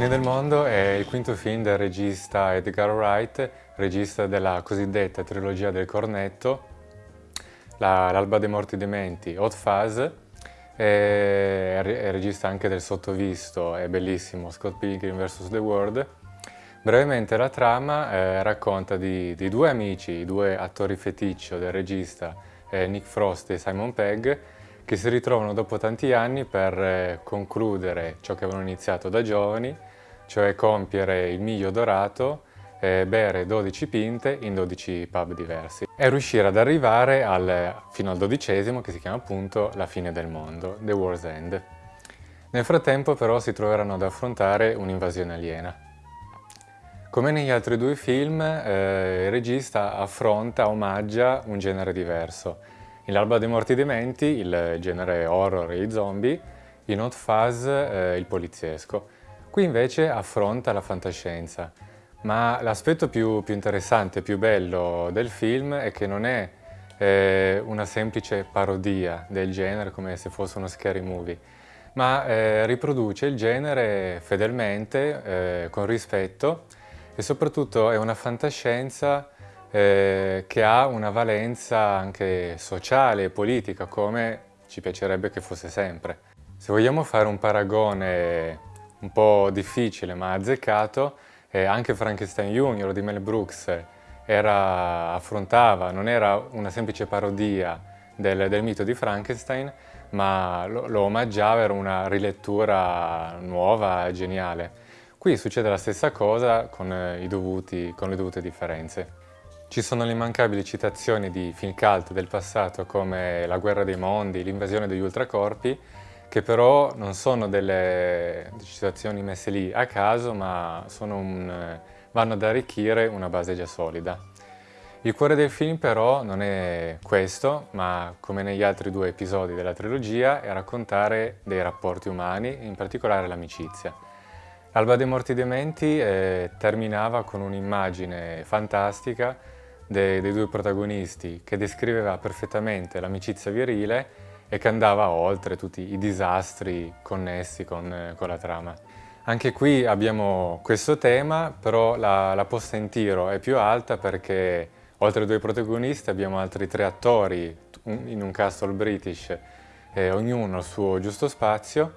fine del mondo è il quinto film del regista Edgar Wright, regista della cosiddetta trilogia del cornetto, L'alba dei morti dementi, Hot Fuzz, è, regista anche del sottovisto, è bellissimo, Scott Pilgrim vs. The World. Brevemente la trama eh, racconta di, di, due amici, due attori feticcio del regista, eh, Nick Frost e Simon Pegg, che si ritrovano dopo tanti anni per eh, concludere ciò che avevano iniziato da giovani, cioè compiere il miglio dorato, bere 12 pinte in 12 pub diversi e riuscire ad arrivare al, fino al dodicesimo che si chiama appunto la fine del mondo, The War's End. Nel frattempo però si troveranno ad affrontare un'invasione aliena. Come negli altri due film, eh, il regista affronta, omaggia un genere diverso, in L'alba dei morti dementi il genere horror e i zombie, in Hot Fuzz eh, il poliziesco. Qui invece affronta la fantascienza, ma l'aspetto più, più, interessante, più bello del film è che non è eh, una semplice parodia del genere come se fosse uno scary movie, ma eh, riproduce il genere fedelmente, eh, con rispetto e soprattutto è una fantascienza eh, che ha una valenza anche sociale e politica, come ci piacerebbe che fosse sempre. Se vogliamo fare un paragone un po' difficile ma azzeccato, eh, anche Frankenstein Junior di Mel Brooks era, affrontava, non era una semplice parodia del, del mito di Frankenstein, ma lo, lo omaggiava, era una rilettura nuova, geniale. Qui succede la stessa cosa con, eh, dovuti, con le dovute differenze. Ci sono le immancabili citazioni di film cult del passato come La guerra dei mondi, l'invasione degli ultracorpi, che però non sono delle citazioni messe lì a caso, ma un, vanno ad arricchire una base già solida. Il cuore del film però non è questo, ma come negli altri due episodi della trilogia, è raccontare dei rapporti umani, in particolare l'amicizia. Alba dei Morti Dementi eh, terminava con un'immagine fantastica dei, dei due protagonisti che descriveva perfettamente l'amicizia virile e che andava oltre tutti i disastri connessi con, con la trama. Anche qui abbiamo questo tema, però la, la, posta in tiro è più alta perché oltre ai due protagonisti abbiamo altri tre attori in un castle british, eh, ognuno al suo giusto spazio,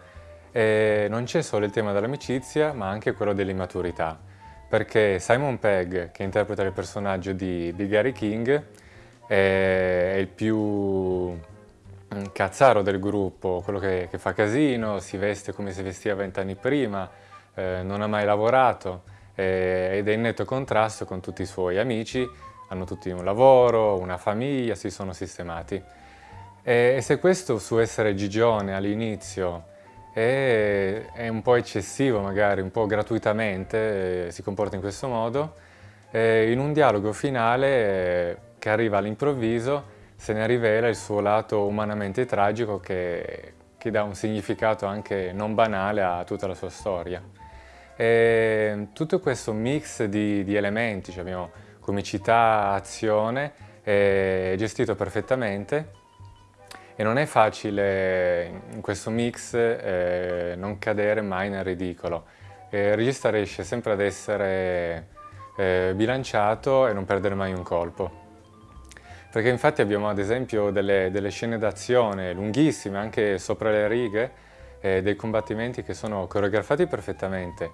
e non c'è solo il tema dell'amicizia ma anche quello dell'immaturità perché Simon Pegg, che interpreta il personaggio di, di Gary King, è, il più mm, cazzaro del gruppo, quello che, che, fa casino, si veste come si vestiva vent'anni prima, eh, non ha mai lavorato eh, ed è in netto contrasto con tutti i suoi amici, hanno tutti un lavoro, una famiglia, si sono sistemati. E, e se questo su essere gigione all'inizio e è un po' eccessivo magari, un po' gratuitamente eh, si comporta in questo modo. E in un dialogo finale eh, che arriva all'improvviso se ne rivela il suo lato umanamente tragico che, che dà un significato anche non banale a tutta la sua storia. E tutto questo mix di, di elementi, cioè abbiamo comicità, azione, è gestito perfettamente e non è facile in questo mix eh, non cadere mai nel ridicolo. Eh, il regista riesce sempre ad essere eh, bilanciato e non perdere mai un colpo. Perché infatti abbiamo ad esempio delle, delle scene d'azione lunghissime, anche sopra le righe, eh, dei combattimenti che sono coreografati perfettamente.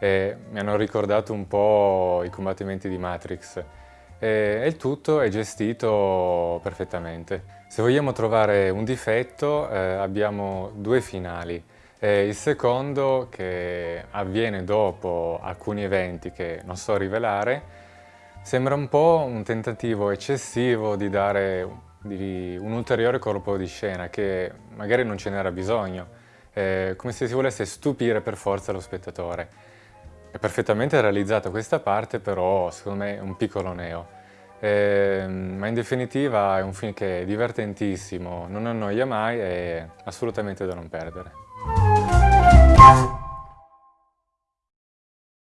mi hanno ricordato un po' i combattimenti di Matrix e il tutto è gestito perfettamente. Se vogliamo trovare un difetto eh, abbiamo due finali. Eh, il secondo, che avviene dopo alcuni eventi che non so rivelare, sembra un po' un tentativo eccessivo di dare di un ulteriore colpo di scena che magari non ce n'era bisogno, eh, come se si volesse stupire per forza lo spettatore. È perfettamente realizzata questa parte, però secondo me è un piccolo neo. Eh, ma in definitiva è un film che è divertentissimo, non annoia mai e assolutamente da non perdere.